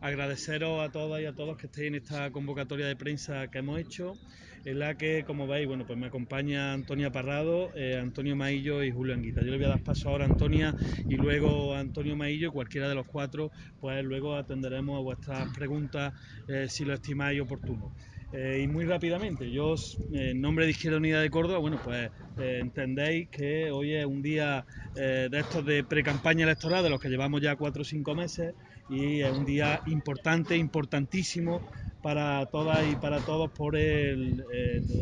Agradeceros a todas y a todos que estéis en esta convocatoria de prensa que hemos hecho, en la que, como veis, bueno, pues me acompaña Antonia Parrado, eh, Antonio Maillo y Julio Anguita. Yo le voy a dar paso ahora a Antonia y luego a Antonio Maillo, cualquiera de los cuatro, pues luego atenderemos a vuestras preguntas eh, si lo estimáis oportuno. Eh, y muy rápidamente, yo en nombre de Izquierda Unida de Córdoba, bueno, pues eh, entendéis que hoy es un día eh, de estos de pre-campaña electoral, de los que llevamos ya cuatro o cinco meses, y es un día importante, importantísimo para todas y para todos por el,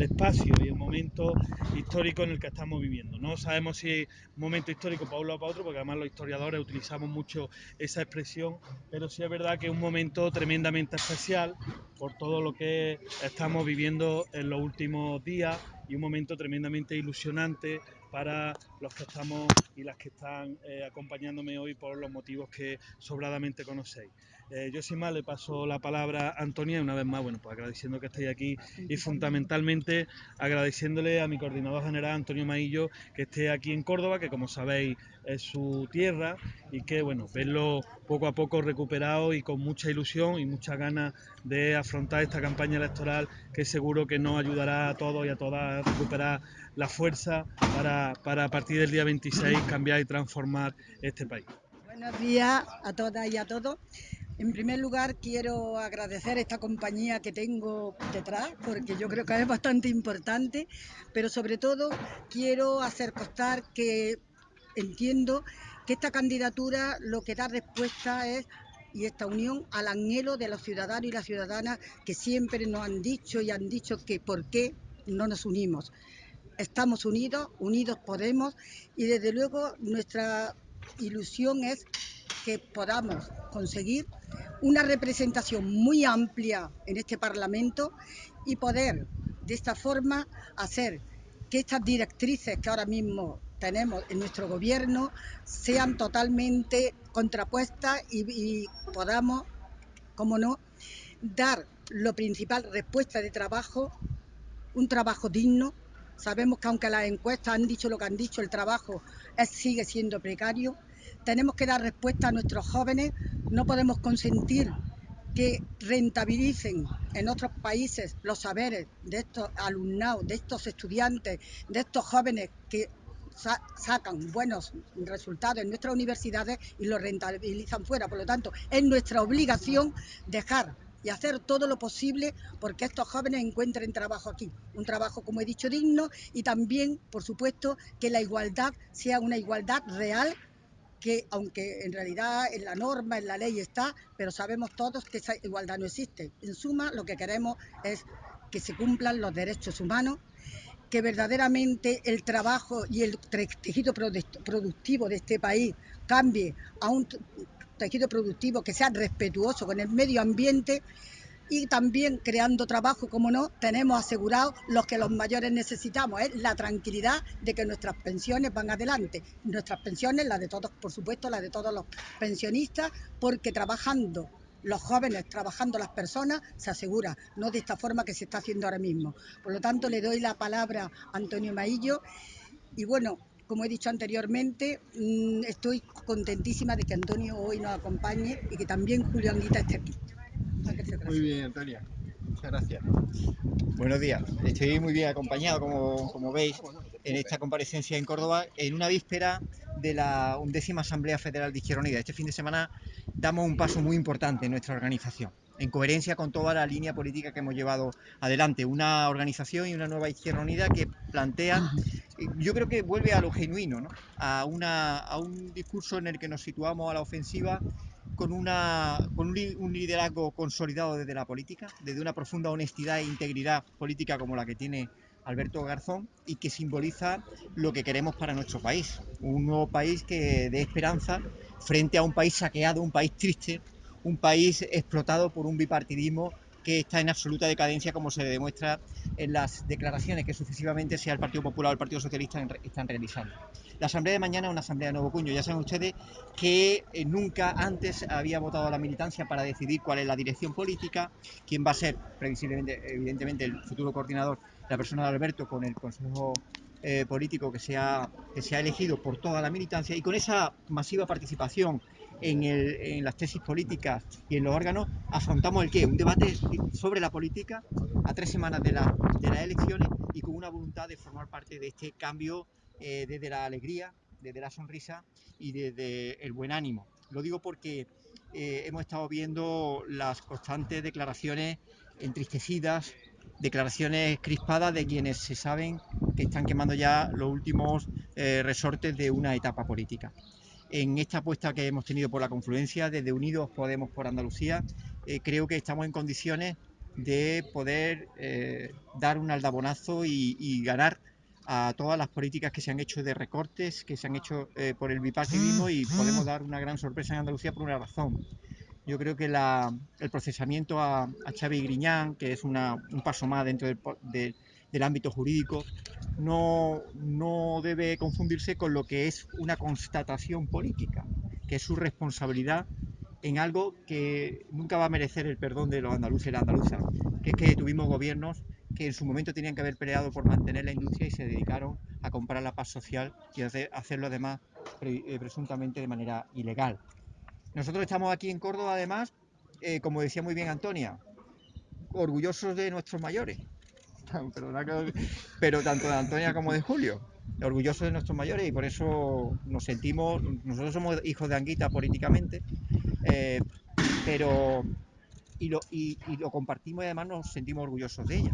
espacio y el momento histórico en el que estamos viviendo. No sabemos si es un momento histórico para uno o para otro, porque además los historiadores utilizamos mucho esa expresión, pero sí es verdad que es un momento tremendamente especial por todo lo que estamos viviendo en los últimos días y un momento tremendamente ilusionante para los que estamos y las que están eh, acompañándome hoy por los motivos que sobradamente conocéis. Eh, yo sin más le paso la palabra a Antonia y una vez más, bueno, pues agradeciendo que estéis aquí y fundamentalmente agradeciéndole a mi coordinador general Antonio Maillo que esté aquí en Córdoba, que como sabéis es su tierra y que bueno, verlo poco a poco recuperado y con mucha ilusión y muchas ganas de afrontar esta campaña electoral que seguro que nos ayudará a todos y a todas a recuperar la fuerza para, para a partir del día 26 cambiar y transformar este país. Buenos días a todas y a todos. En primer lugar, quiero agradecer esta compañía que tengo detrás, porque yo creo que es bastante importante, pero sobre todo quiero hacer constar que entiendo que esta candidatura lo que da respuesta es y esta unión al anhelo de los ciudadanos y las ciudadanas que siempre nos han dicho y han dicho que por qué no nos unimos. Estamos unidos, unidos podemos y desde luego nuestra ilusión es que podamos conseguir una representación muy amplia en este Parlamento y poder de esta forma hacer que estas directrices que ahora mismo tenemos en nuestro gobierno sean totalmente contrapuestas y, podamos, como no, dar lo principal, respuesta de trabajo, un trabajo digno. Sabemos que aunque las encuestas han dicho lo que han dicho, el trabajo sigue siendo precario. Tenemos que dar respuesta a nuestros jóvenes no podemos consentir que rentabilicen en otros países los saberes de estos alumnados, de estos estudiantes, de estos jóvenes que sacan buenos resultados en nuestras universidades y los rentabilizan fuera. Por lo tanto, es nuestra obligación dejar y hacer todo lo posible porque estos jóvenes encuentren trabajo aquí. Un trabajo, como he dicho, digno y también, por supuesto, que la igualdad sea una igualdad real que aunque en realidad en la norma, en la ley está, pero sabemos todos que esa igualdad no existe. En suma, lo que queremos es que se cumplan los derechos humanos, que verdaderamente el trabajo y el tejido productivo de este país cambie a un tejido productivo que sea respetuoso con el medio ambiente y también creando trabajo, como no, tenemos asegurado lo que los mayores necesitamos, es la tranquilidad de que nuestras pensiones van adelante. Nuestras pensiones, las de todos, por supuesto, las de todos los pensionistas, porque trabajando los jóvenes, trabajando las personas, se asegura, no de esta forma que se está haciendo ahora mismo. Por lo tanto, le doy la palabra a Antonio Maillo y bueno, como he dicho anteriormente, mm, estoy contentísima de que Antonio hoy nos acompañe y que también Julio Anguita esté aquí. Muy bien, Antonia. Muchas gracias. Buenos días. Estoy muy bien acompañado, como, como veis, en esta comparecencia en Córdoba, en una víspera de la undécima Asamblea Federal de Izquierda Unida. Este fin de semana damos un paso muy importante en nuestra organización, en coherencia con toda la línea política que hemos llevado adelante. Una organización y una nueva Izquierda Unida que plantea, yo creo que vuelve a lo genuino, ¿no? a, una, a un discurso en el que nos situamos a la ofensiva con, un liderazgo consolidado desde la política, desde una profunda honestidad e integridad política como la que tiene Alberto Garzón y que simboliza lo que queremos para nuestro país. Un nuevo país que dé esperanza frente a un país saqueado, un país triste, un país explotado por un bipartidismo que está en absoluta decadencia como se demuestra en las declaraciones que sucesivamente sea el Partido Popular o el Partido Socialista están realizando. La asamblea de mañana es una asamblea de nuevo cuño. Ya saben ustedes que eh, nunca antes había votado la militancia para decidir cuál es la dirección política, quién va a ser, previsiblemente, evidentemente, el futuro coordinador, la persona de Alberto con el Consejo eh, político que se, que se ha elegido por toda la militancia y con esa masiva participación en, las tesis políticas y en los órganos, afrontamos el qué? Un debate sobre la política a tres semanas de las elecciones y con una voluntad de formar parte de este cambio eh, desde la alegría, desde la sonrisa y desde el buen ánimo. Lo digo porque eh, hemos estado viendo las constantes declaraciones entristecidas, declaraciones crispadas de quienes se saben que están quemando ya los últimos eh, resortes de una etapa política. En esta apuesta que hemos tenido por la confluencia, desde Unidos Podemos por Andalucía, eh, creo que estamos en condiciones de poder eh, dar un aldabonazo y, y, ganar a todas las políticas que se han hecho de recortes, que se han hecho eh, por el bipartidismo y podemos dar una gran sorpresa en Andalucía por una razón. Yo creo que la, el procesamiento a, a Xavi Griñán, que es una, un paso más dentro del, de, del ámbito jurídico, no, no debe confundirse con lo que es una constatación política, que es su responsabilidad en algo que nunca va a merecer el perdón de los andaluces y las andaluzas, que es que tuvimos gobiernos que en su momento tenían que haber peleado por mantener la industria y se dedicaron a comprar la paz social y hacer, hacerlo además eh, presuntamente de manera ilegal. Nosotros estamos aquí en Córdoba además, eh, como decía muy bien Antonia, orgullosos de nuestros mayores, pero tanto de Antonia como de Julio, orgullosos de nuestros mayores y por eso nos sentimos, nosotros somos hijos de Anguita políticamente, eh, pero y lo, y, lo, compartimos y además nos sentimos orgullosos de ella.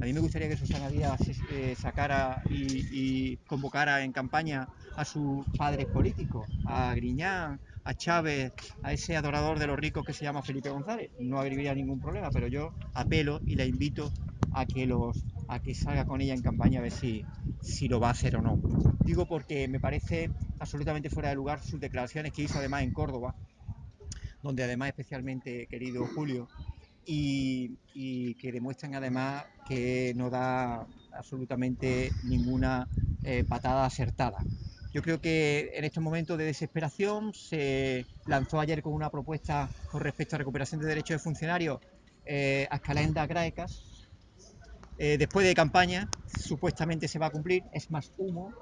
A mí me gustaría que Susana Díaz eh, sacara y, convocara en campaña a sus padres políticos, a Griñán, a Chávez, a ese adorador de los ricos que se llama Felipe González. No habría ningún problema, pero yo apelo y la invito a que los a que salga con ella en campaña a ver si, si lo va a hacer o no. Digo porque me parece absolutamente fuera de lugar sus declaraciones que hizo además en Córdoba, donde además especialmente querido Julio, y, que demuestran además que no da absolutamente ninguna eh, patada acertada. Yo creo que en estos momentos de desesperación se lanzó ayer con una propuesta con respecto a recuperación de derechos de funcionarios eh, a escalenda graecas. Eh, después de campaña, supuestamente se va a cumplir, es más humo,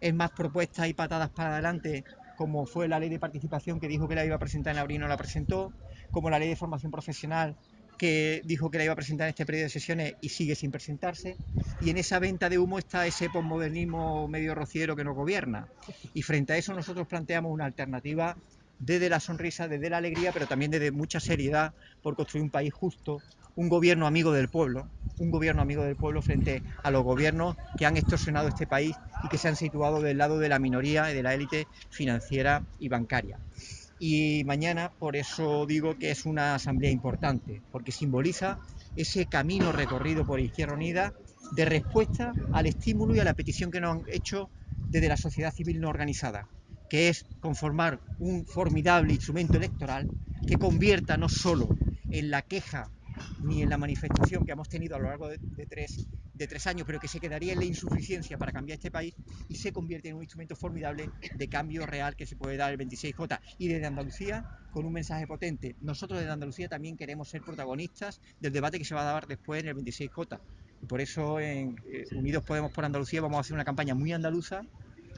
es más propuestas y patadas para adelante como fue la ley de participación que dijo que la iba a presentar en abril y no la presentó, como la ley de formación profesional que dijo que la iba a presentar en este periodo de sesiones y sigue sin presentarse. Y en esa venta de humo está ese posmodernismo medio rociero que nos gobierna. Y frente a eso nosotros planteamos una alternativa desde la sonrisa, desde la alegría, pero también desde mucha seriedad por construir un país justo, un gobierno amigo del pueblo, un gobierno amigo del pueblo frente a los gobiernos que han extorsionado este país y que se han situado del lado de la minoría y de la élite financiera y bancaria. Y mañana, por eso digo que es una asamblea importante, porque simboliza ese camino recorrido por Izquierda Unida de respuesta al estímulo y a la petición que nos han hecho desde la sociedad civil no organizada, que es conformar un formidable instrumento electoral que convierta no solo en la queja ni en la manifestación que hemos tenido a lo largo de, de, tres, de tres años, pero que se quedaría en la insuficiencia para cambiar este país y se convierte en un instrumento formidable de cambio real que se puede dar el 26J. Y desde Andalucía, con un mensaje potente, nosotros desde Andalucía también queremos ser protagonistas del debate que se va a dar después en el 26J. Y por eso en eh, Unidos Podemos por Andalucía vamos a hacer una campaña muy andaluza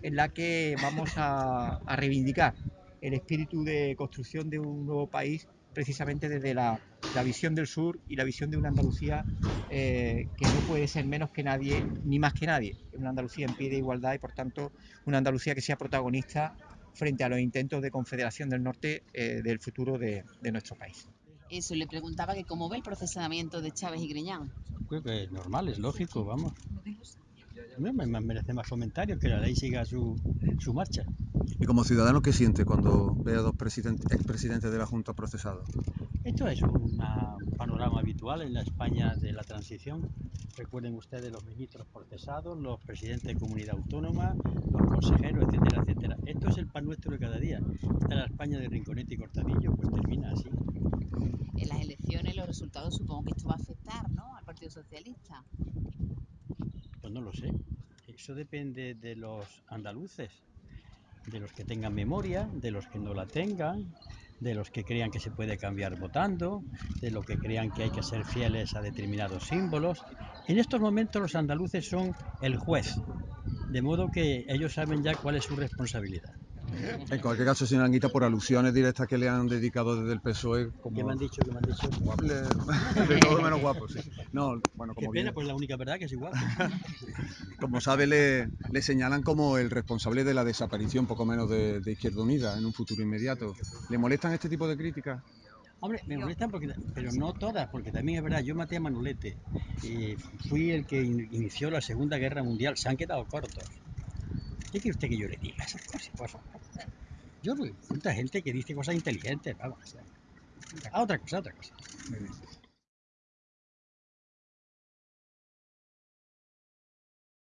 en la que vamos a, a reivindicar el espíritu de construcción de un nuevo país precisamente desde la, la, visión del sur y la visión de una Andalucía eh, que no puede ser menos que nadie, ni más que nadie. Una Andalucía en pie de igualdad y, por tanto, una Andalucía que sea protagonista frente a los intentos de confederación del norte eh, del futuro de, de, nuestro país. Eso, le preguntaba que cómo ve el procesamiento de Chávez y Griñán. Pues, pues normal, es lógico, vamos. No me merece más comentarios, que la ley siga su, su marcha. ¿Y como ciudadano qué siente cuando ve a dos expresidentes de la Junta procesados? Esto es una, un panorama habitual en la España de la transición. Recuerden ustedes los ministros procesados, los presidentes de comunidad autónoma, los consejeros, etcétera, etcétera. Esto es el pan nuestro de cada día. Esta la España de Rinconete y Cortadillo, pues termina así. En las elecciones, los resultados, supongo que esto va a afectar, ¿no? Al Partido Socialista. Pues no lo sé. Eso depende de los andaluces de los que tengan memoria, de los que no la tengan, de los que crean que se puede cambiar votando, de los que crean que hay que ser fieles a determinados símbolos. En estos momentos los andaluces son el juez De modo que ellos saben ya cuál es su responsabilidad. En cualquier caso, señor Anguita, por alusiones directas que le han dedicado desde el PSOE, ¿Qué como me han dicho? ¿Qué me han dicho? le- de todo menos guapo, sí. No, bueno, Qué como pena, bien, pues la única verdad que es igual. como sabe, le, le señalan como el responsable de la desaparición, poco menos, de, de Izquierda Unida en un futuro inmediato. ¿Le molestan este tipo de críticas? Hombre, me molestan porque, pero no todas, porque también es verdad, yo maté a Manolete y fui el que in- inició la Segunda Guerra Mundial, se han quedado cortos. ¿Qué quiere usted que yo le diga esas cosas? Por favor? Yo mucha gente que dice cosas inteligentes, vamos. A otra cosa, otra cosa.